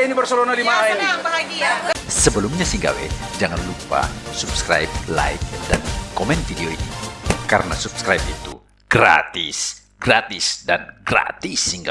bahagia ini Barcelona 5 Ya, ini. senang, bahagia. Sebelumnya si gawe, jangan lupa subscribe, like, dan komen video ini. Karena subscribe itu gratis, gratis, dan gratis si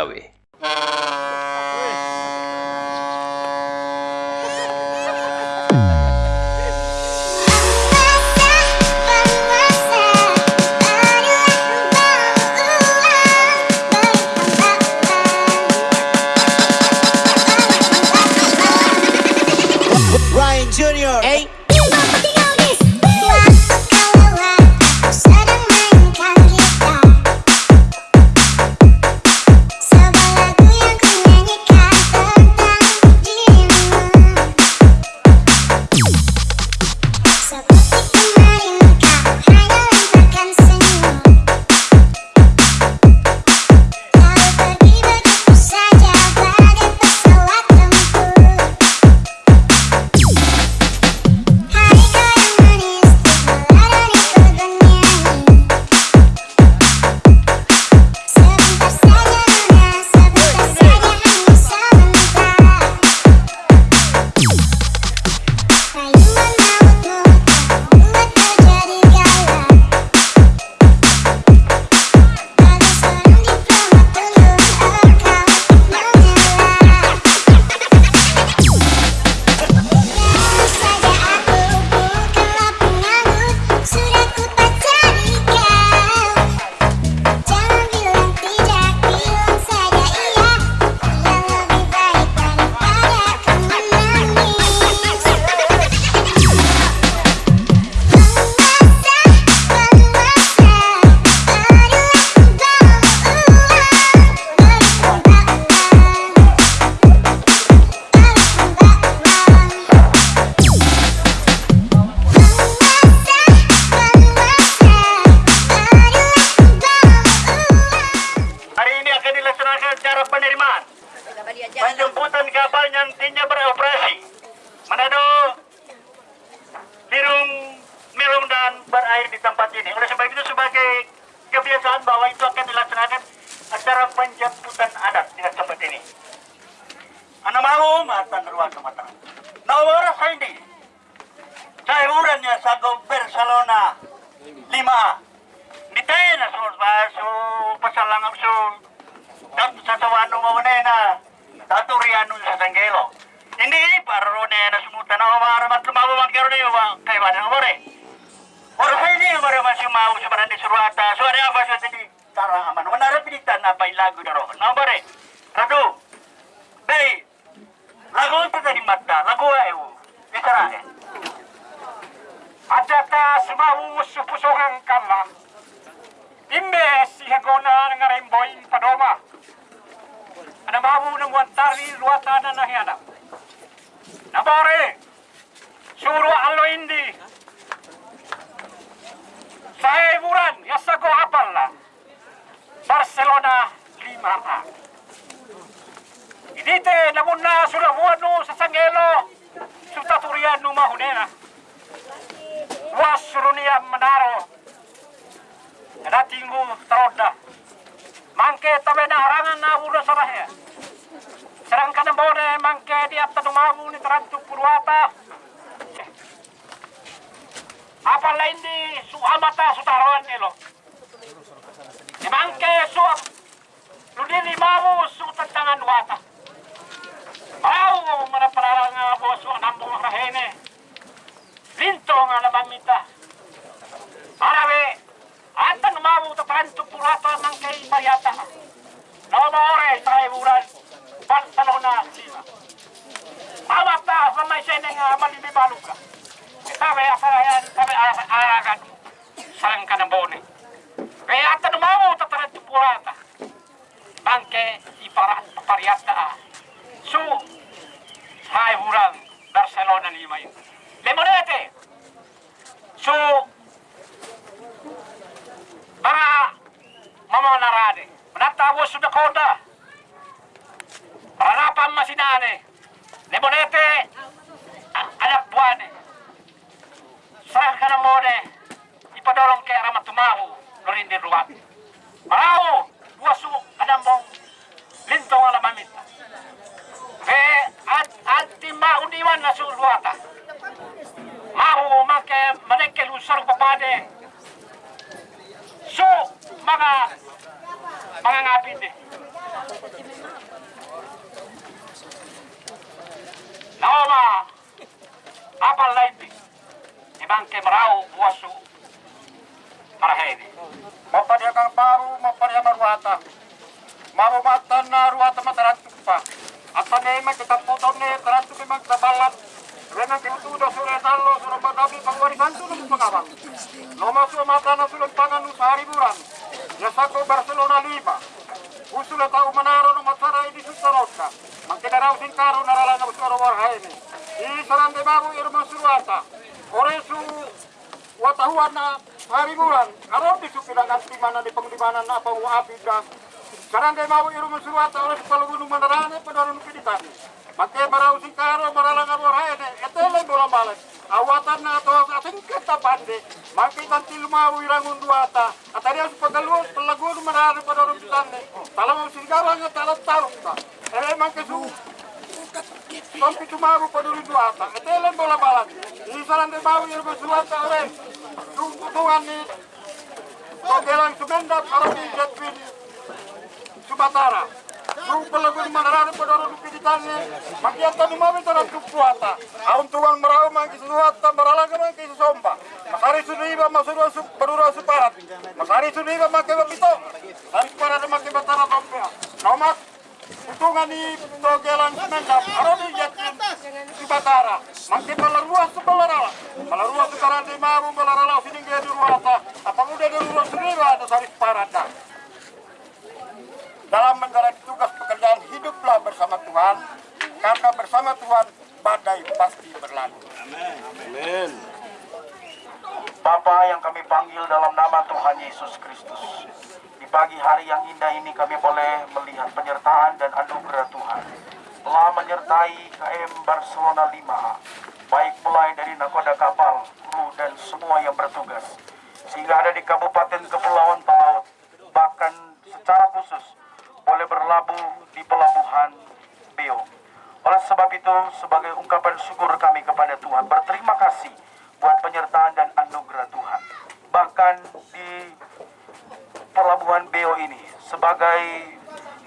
di ini. Anda mau matan ruang kematangan. Nomor ini, saya urannya sago Barcelona 5A. Nitena so baso pasalangan so tat sa tawano mo na taturiano sa sanggelo. Hindi para ro na sumuta na umara mat lumawo man karo niyo ba kay ba na more. Ora sa ini umara man si mau sa barande surata. So ari apa sa tini tara aman. Wanara pilitan na pa lagu na ro. Na more. Kado, Bei. Lagu itu dari mata. Lagu lah, ayu. Bicara. Eh? Ada tak semua usup usungan kama. Imbe si hegona dengan rimboin padoma. Ada bahu nembuan tari luar tanah nahi ada. Nabore. Suruh alo indi. Saya buran, ya sego apalah. Barcelona lima A. Idite namuna sulabuano sa Sangelo. Sutaturian numahunena. Wasurunia manaro. Ada tinggu teroda. Mangke tabe na harangan na ura sarahya. Serang kana bone mangke di atta dumagu ni terantu purwata. Apa lain di su amata sutaroan elo. Di mangke su Ludini mamu su tantangan wata. Mau mana parang nga bosu anambong rahene. Linto nga labamita. Arawe, Atan mau tatanto purata ng kay Mariata. Nomore tayo bulan. Barcelona sila. Amata sa may seneng uh, malibibaluka. Sabi asayan, sabi aragan. Sarang ka ng bone. Kaya atan mau tatanto purata. Bangke iparat pariata. Su, hai bulan Barcelona lima yun. Lemonete. Su, mga mama narade. Manatawo sa Dakota. Harapan masinane. Lemonete. a- Anak buwane. Saan ka na mone? Ipadorong kay Aramat Tumahu. Nurin din ruwag. Marao. Buwaso. Anang mong lintong alamamit. Ve ad na su luata. Mahu make maneke lusar papade. So mga mga ngapindi. Naoma apal laiti. Ibang kemrau buasu marahedi. Mapadia kang baru, mapadia maruata. Maru matan na ruata matarantuk pa. Apa nema kita potong ne tarantuk memang tabalat. Renang kitu do sura talo sura padabi pangwari bantu nung pangabang. Loma su mata na sulong pangan nu sehari bulan. Ya sako Barcelona lima. Usula tau manaro no matsara di susarotka. Mangkinaraw sin karo narala na usuro warhaini. I sarang de babu irma suruata. Ore su watahuan na hari bulan. Aron di pengdimanan na apa api da. Sarang de babu irma suruata ore su palugunu manarane pedaru nu piditani. Mangke marau sin karo marala na warhaini. Etele bola balik. Awatan na to sa singkat ta bande. Mangke tanti lumawu irangun duata. Atari su pagaluan pelagunu manarane pedaru pitane. Talang singgara nga talat talut ta. Eh mangke su Sampai tumaru paduli duata. Etelen bola balan. Ini saran de bawu irgo suata ore. Tungkutungan ni Togelang sumendap arabi jetwin Subatara. Kung palago ni manarano pa daw piditannya. Makiata ni mami to ng kupuata. Aun tuwang marao man kisuata maralaga man kisusomba. Masari suniba masuro su barura su parat. Masari suniba makiba pito. Sari para na makiba tara tompea. Nomat Utungan ni Togelang Semendap, Aroni Yatin Subatara, Mangke Malarua Subalarala, Malarua Sukarante Mamu Malarala, Siningge Duruata, apa udah Durua Sunira ada Saris Parada. Dalam menjalani tugas pekerjaan hiduplah bersama Tuhan, karena bersama Tuhan badai pasti berlalu. Bapa yang kami panggil dalam nama Tuhan Yesus Kristus. Di pagi hari yang indah ini kami boleh melihat penyertaan dan anugerah Tuhan. Telah menyertai KM Barcelona 5A, baik mulai dari nakoda kapal, kru dan semua yang bertugas. Sehingga ada di Kabupaten Kepulauan Talaut, bahkan secara khusus boleh berlabuh di pelabuhan Beo. Oleh sebab itu, sebagai ungkapan syukur kami kepada Tuhan, berterima kasih buat penyertaan dan anugerah Tuhan. Bahkan di pelabuhan Beo ini, sebagai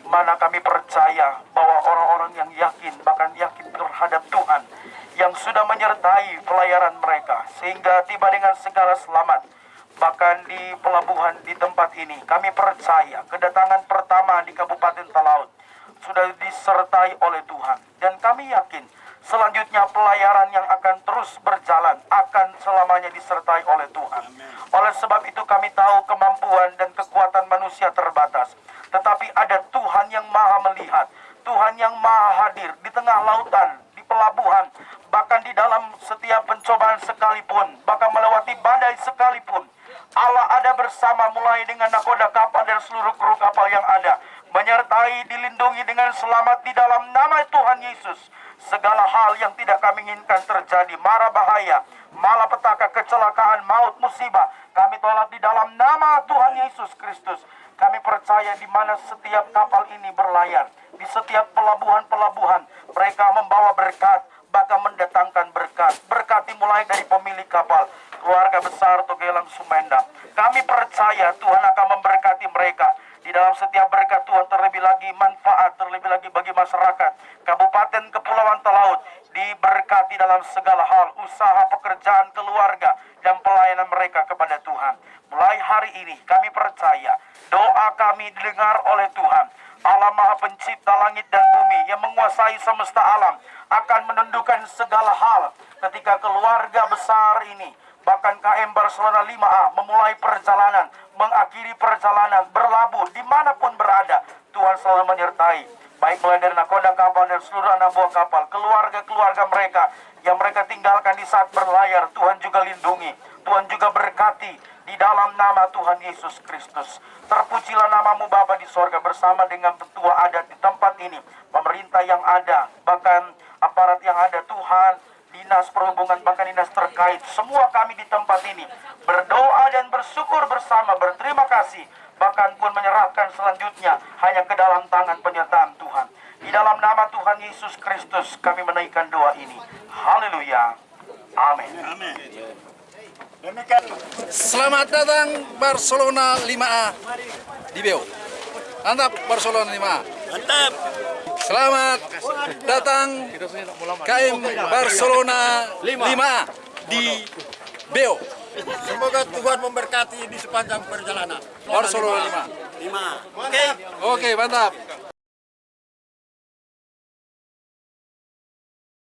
mana kami percaya bahwa orang-orang yang yakin, bahkan yakin terhadap Tuhan, yang sudah menyertai pelayaran mereka, sehingga tiba dengan segala selamat. Bahkan di pelabuhan di tempat ini, kami percaya kedatangan pertama di Kabupaten Talaut sudah disertai oleh Tuhan. Dan kami yakin selanjutnya pelayaran yang akan terus berjalan akan selamanya disertai oleh Tuhan. Oleh sebab itu kami tahu kemampuan dan kekuatan manusia terbatas. Tetapi ada Tuhan yang maha melihat, Tuhan yang maha hadir di tengah lautan, di pelabuhan, bahkan di dalam setiap pencobaan sekalipun, bahkan melewati badai sekalipun. Allah ada bersama mulai dengan nakoda kapal dan seluruh kru kapal yang ada. Menyertai, dilindungi dengan selamat di dalam nama Tuhan Yesus. Segala hal yang tidak kami inginkan terjadi, mara bahaya, malapetaka, kecelakaan, maut, musibah. Kami tolak di dalam nama Tuhan Yesus Kristus. Kami percaya di mana setiap kapal ini berlayar, di setiap pelabuhan-pelabuhan, mereka membawa berkat, bahkan mendatangkan berkat. Berkati mulai dari pemilik kapal, keluarga besar Togelang Sumenda. Kami percaya Tuhan akan memberkati mereka. Di dalam setiap berkat Tuhan terlebih lagi manfaat, terlebih lagi bagi masyarakat. Kabupaten Kepulauan Talaut diberkati dalam segala hal, usaha, pekerjaan, keluarga, dan pelayanan mereka kepada Tuhan. Mulai hari ini kami percaya doa kami didengar oleh Tuhan. Allah Maha Pencipta langit dan bumi yang menguasai semesta alam akan menundukkan segala hal ketika keluarga besar ini bahkan KM Barcelona 5A memulai perjalanan, mengakhiri perjalanan, berlabuh di mana pun berada. Tuhan selalu menyertai, baik mulai dari nakoda kapal dan seluruh anak buah kapal, keluarga-keluarga mereka yang mereka tinggalkan di saat berlayar, Tuhan juga lindungi, Tuhan juga berkati di dalam nama Tuhan Yesus Kristus. Terpujilah namamu Bapa di sorga bersama dengan petua adat di tempat ini, pemerintah yang ada, bahkan aparat yang ada, Tuhan, dinas perhubungan bahkan dinas terkait semua kami di tempat ini berdoa bersyukur bersama berterima kasih bahkan pun menyerahkan selanjutnya hanya ke dalam tangan penyertaan Tuhan di dalam nama Tuhan Yesus Kristus kami menaikkan doa ini. Haleluya. Amin. Amin. Demikian. Selamat datang Barcelona 5A di Beo. Mantap Barcelona 5A. Mantap. Selamat datang KM Barcelona 5A di Beo. Semoga Tuhan memberkati di sepanjang perjalanan. Barcelona 5. Lima. Oke. Oke, mantap.